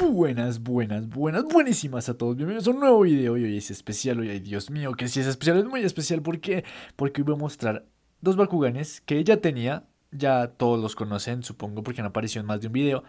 Buenas, buenas, buenas, buenísimas a todos. Bienvenidos a un nuevo video. Y hoy es especial. Hoy, ay, Dios mío, que si es especial, es muy especial. ¿Por qué? Porque hoy voy a mostrar dos Bakuganes que ya tenía. Ya todos los conocen, supongo, porque han aparecido en más de un video.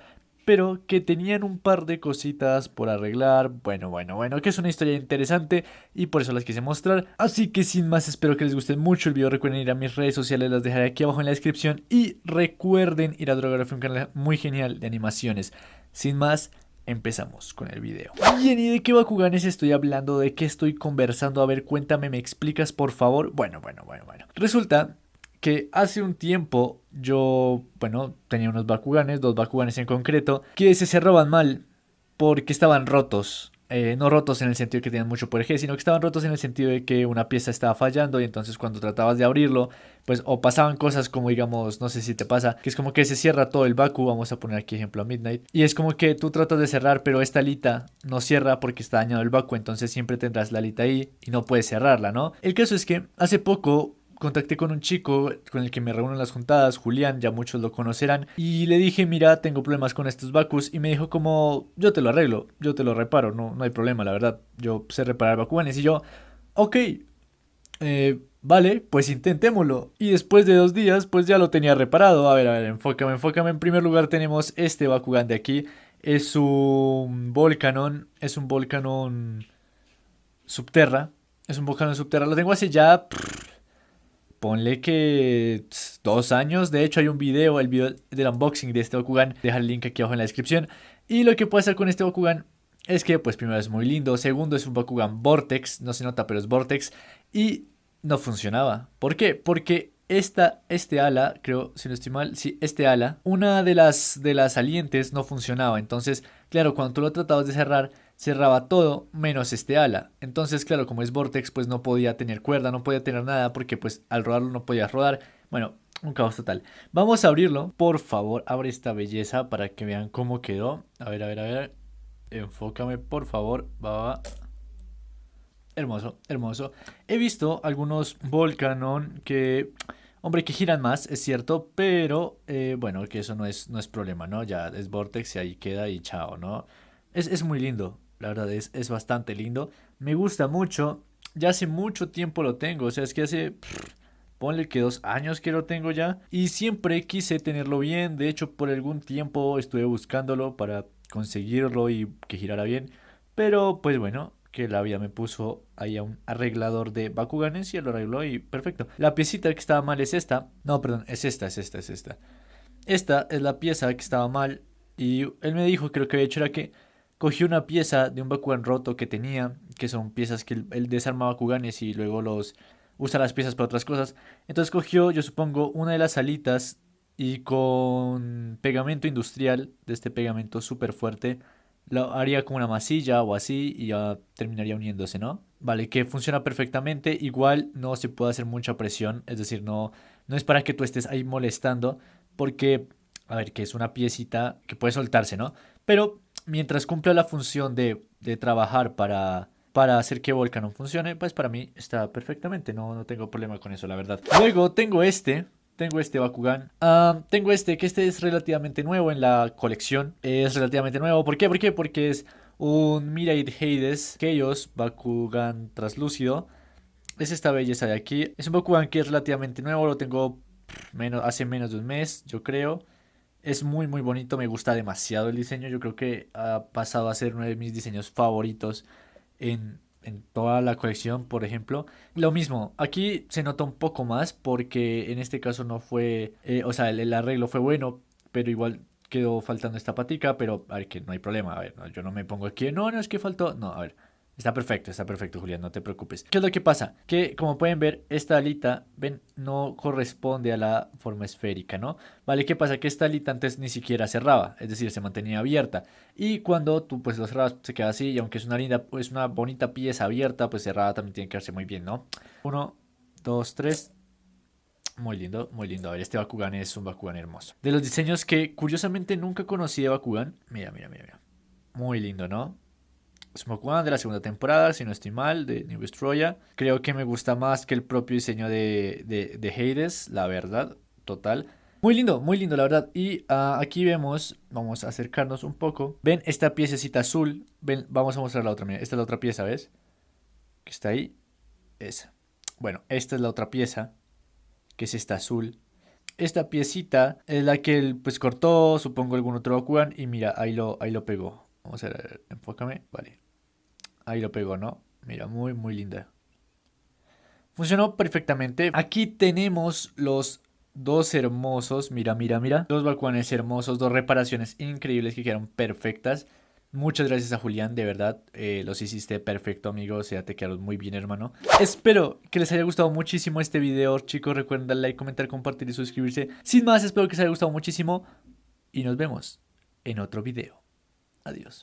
Pero que tenían un par de cositas por arreglar. Bueno, bueno, bueno, que es una historia interesante y por eso las quise mostrar. Así que sin más, espero que les guste mucho el video. Recuerden ir a mis redes sociales, las dejaré aquí abajo en la descripción. Y recuerden ir a Drogography, un canal muy genial de animaciones. Sin más, empezamos con el video. Bien, ¿y de qué Bakuganes estoy hablando? ¿De qué estoy conversando? A ver, cuéntame, ¿me explicas por favor? Bueno, bueno, bueno, bueno. Resulta que hace un tiempo yo, bueno, tenía unos Bakuganes, dos Bakuganes en concreto, que se cerraban mal porque estaban rotos. Eh, no rotos en el sentido de que tenían mucho por sino que estaban rotos en el sentido de que una pieza estaba fallando y entonces cuando tratabas de abrirlo, pues o pasaban cosas como digamos, no sé si te pasa, que es como que se cierra todo el Baku, vamos a poner aquí ejemplo a Midnight, y es como que tú tratas de cerrar, pero esta alita no cierra porque está dañado el Baku, entonces siempre tendrás la alita ahí y no puedes cerrarla, ¿no? El caso es que hace poco contacté con un chico con el que me reúno en las juntadas, Julián, ya muchos lo conocerán, y le dije, mira, tengo problemas con estos Bakus, y me dijo como, yo te lo arreglo, yo te lo reparo, no, no hay problema, la verdad, yo sé reparar Bakuganes, y yo, ok, eh, vale, pues intentémoslo. Y después de dos días, pues ya lo tenía reparado, a ver, a ver, enfócame, enfócame, en primer lugar tenemos este Bakugan de aquí, es un Volcanon, es un Volcanon Subterra, es un Volcanon Subterra, lo tengo hace ya ponle que dos años. De hecho, hay un video, el video del unboxing de este Bakugan. Deja el link aquí abajo en la descripción. Y lo que puede hacer con este Bakugan es que, pues, primero es muy lindo. Segundo, es un Bakugan Vortex. No se nota, pero es Vortex. Y no funcionaba. ¿Por qué? Porque esta, este ala, creo, si no estoy mal, sí, este ala, una de las, de las salientes no funcionaba. Entonces, claro, cuando tú lo tratabas de cerrar, cerraba todo menos este ala. Entonces, claro, como es Vortex, pues no podía tener cuerda, no podía tener nada porque pues al rodarlo no podía rodar. Bueno, un caos total. Vamos a abrirlo. Por favor, abre esta belleza para que vean cómo quedó. A ver, a ver, a ver. Enfócame, por favor. Va. Hermoso, hermoso. He visto algunos Volcanon que... Hombre, que giran más, es cierto, pero eh, bueno, que eso no es, no es problema, ¿no? Ya es Vortex y ahí queda y chao, ¿no? Es, es muy lindo, la verdad es, es bastante lindo. Me gusta mucho. Ya hace mucho tiempo lo tengo. O sea, es que hace... ponle que dos años que lo tengo ya. Y siempre quise tenerlo bien. De hecho, por algún tiempo estuve buscándolo para conseguirlo y que girara bien. Pero pues bueno, que la vida me puso ahí a un arreglador de Bakuganes y lo arregló y perfecto. La piecita que estaba mal es esta. No, perdón, es esta, es esta, es esta. Esta es la pieza que estaba mal y él me dijo lo que había hecho era que cogió una pieza de un Bakugan roto que tenía, que son piezas que él, desarma Bakuganes y luego los usa las piezas para otras cosas. Entonces cogió, yo supongo, una de las alitas y con pegamento industrial, de este pegamento súper fuerte, lo haría como una masilla o así y ya terminaría uniéndose, ¿no? Vale, que funciona perfectamente, igual no se puede hacer mucha presión, es decir, no, no es para que tú estés ahí molestando, porque, a ver, que es una piecita que puede soltarse, ¿no? Pero mientras cumpla la función de, trabajar para, para hacer que Volcanon funcione, pues para mí está perfectamente, no, no tengo problema con eso, la verdad. Luego tengo este, tengo este Bakugan. Tengo este, que este es relativamente nuevo en la colección. Es relativamente nuevo. ¿Por qué? ¿Por qué? Porque es un Mirai Hades Chaos Bakugan translúcido. Es esta belleza de aquí. Es un Bakugan que es relativamente nuevo. Lo tengo menos, hace menos de un mes, yo creo. Es muy muy bonito, me gusta demasiado el diseño. Yo creo que ha pasado a ser uno de mis diseños favoritos en, toda la colección, por ejemplo. Lo mismo, aquí se nota un poco más porque en este caso no fue, eh, o sea, el, arreglo fue bueno, pero igual quedó faltando esta patica, pero a ver, que no hay problema, a ver, yo no me pongo aquí, no, no es que faltó, no, a ver, Está perfecto, está perfecto, Julián, no te preocupes. ¿Qué es lo que pasa? Que, como pueden ver, esta alita, ven, no corresponde a la forma esférica, ¿no? Vale, ¿qué pasa? Que esta alita antes ni siquiera cerraba, es decir, se mantenía abierta. Y cuando tú, pues, lo cerrabas, se queda así, y aunque es una linda, pues, una bonita pieza abierta, pues, cerrada también tiene que verse muy bien, ¿no? Uno, dos, tres... Muy lindo, muy lindo. A ver, este Bakugan es un Bakugan hermoso. De los diseños que, curiosamente, nunca conocí de Bakugan. Mira, mira, mira, mira. Muy lindo, ¿no? Smoke One de la segunda temporada, si no estoy mal, de New Destroya. Creo que me gusta más que el propio diseño de, de, Hades, la verdad, total. Muy lindo, muy lindo, la verdad. Y ah, aquí vemos, vamos a acercarnos un poco. Ven esta piececita azul. Ven, vamos a mostrar la otra. Mira, esta es la otra pieza, ¿ves? Que está ahí. Esa. Bueno, esta es la otra pieza. Que es esta azul. Esta piecita es la que él pues cortó, supongo algún otro Bakugan. Y mira, ahí lo, ahí lo pegó. Vamos a ver, enfócame. Vale. Ahí lo pegó, ¿no? Mira, muy, muy linda. Funcionó perfectamente. Aquí tenemos los Dos hermosos, mira, mira, mira. Dos balcones hermosos, dos reparaciones increíbles que quedaron perfectas. Muchas gracias a Julián, de verdad, eh, los hiciste perfecto, amigo, o sea, te quedaron muy bien, hermano. Espero que les haya gustado muchísimo este video, chicos, recuerden darle like, comentar, compartir y suscribirse. Sin más, espero que les haya gustado muchísimo y nos vemos en otro video. Adiós.